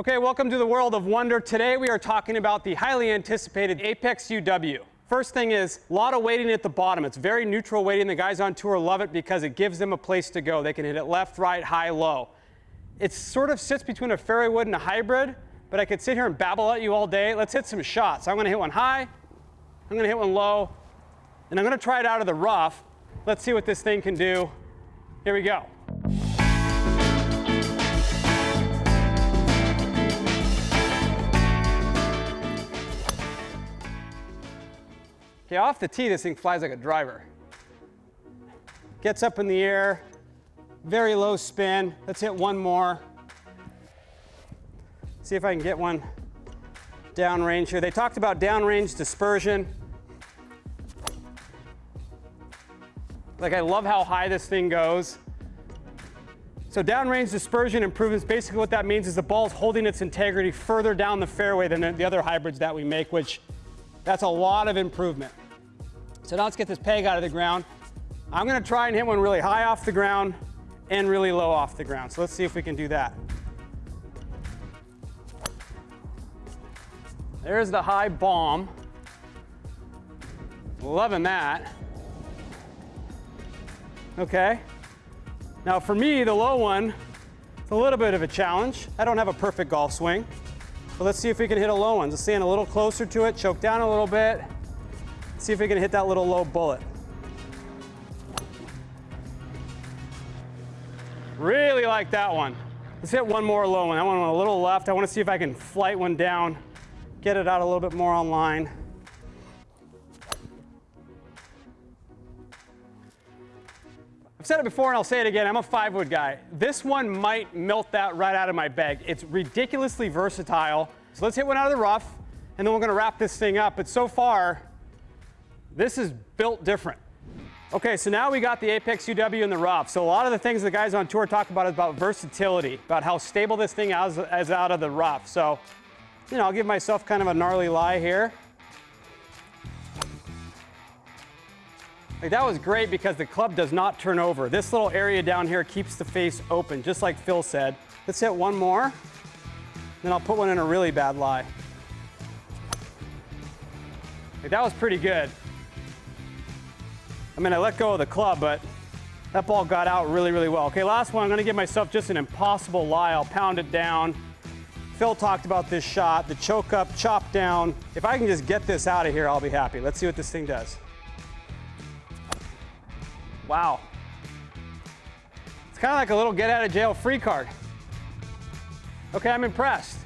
Okay, welcome to the world of Wunder. Today we are talking about the highly anticipated Apex UW. First thing is a lot of weighting at the bottom. It's very neutral weighting. The guys on tour love it because it gives them a place to go. They can hit it left, right, high, low. It sort of sits between a fairway wood and a hybrid, but I could sit here and babble at you all day. Let's hit some shots. I'm gonna hit one high, I'm gonna hit one low, and I'm gonna try it out of the rough. Let's see what this thing can do. Here we go. Okay, off the tee, this thing flies like a driver. Gets up in the air, very low spin. Let's hit one more. See if I can get one downrange here. They talked about downrange dispersion. Like I love how high this thing goes. So downrange dispersion improvements, basically what that means is the ball's holding its integrity further down the fairway than the other hybrids that we make, which that's a lot of improvement. So now let's get this peg out of the ground. I'm gonna try and hit one really high off the ground and really low off the ground. So let's see if we can do that. There's the high bomb. Loving that. Okay. Now for me, the low one, it's a little bit of a challenge. I don't have a perfect golf swing. But let's see if we can hit a low one. Just stand a little closer to it, choke down a little bit. See if we can hit that little low bullet. Really like that one. Let's hit one more low one. That one a little left. I want to see if I can flight one down, get it out a little bit more on I've said it before and I'll say it again, I'm a five wood guy. This one might melt that right out of my bag. It's ridiculously versatile. So let's hit one out of the rough and then we're gonna wrap this thing up. But so far, this is built different. Okay, so now we got the Apex UW in the rough. So a lot of the things the guys on tour talk about is about versatility, about how stable this thing is, is out of the rough. So, you know, I'll give myself kind of a gnarly lie here. Like that was great because the club does not turn over. This little area down here keeps the face open, just like Phil said. Let's hit one more, then I'll put one in a really bad lie. Like that was pretty good. I mean, I let go of the club, but that ball got out really, really well. Okay, last one, I'm gonna give myself just an impossible lie. I'll pound it down. Phil talked about this shot, the choke up, chop down. If I can just get this out of here, I'll be happy. Let's see what this thing does. Wow. It's kind of like a little get out of jail free card. Okay, I'm impressed.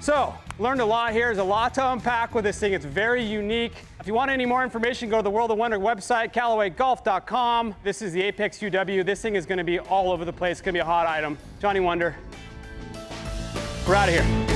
So, learned a lot here. There's a lot to unpack with this thing. It's very unique. If you want any more information, go to the World of Wunder website, CallawayGolf.com. This is the Apex UW. This thing is going to be all over the place. It's going to be a hot item. Johnny Wunder. We're out of here.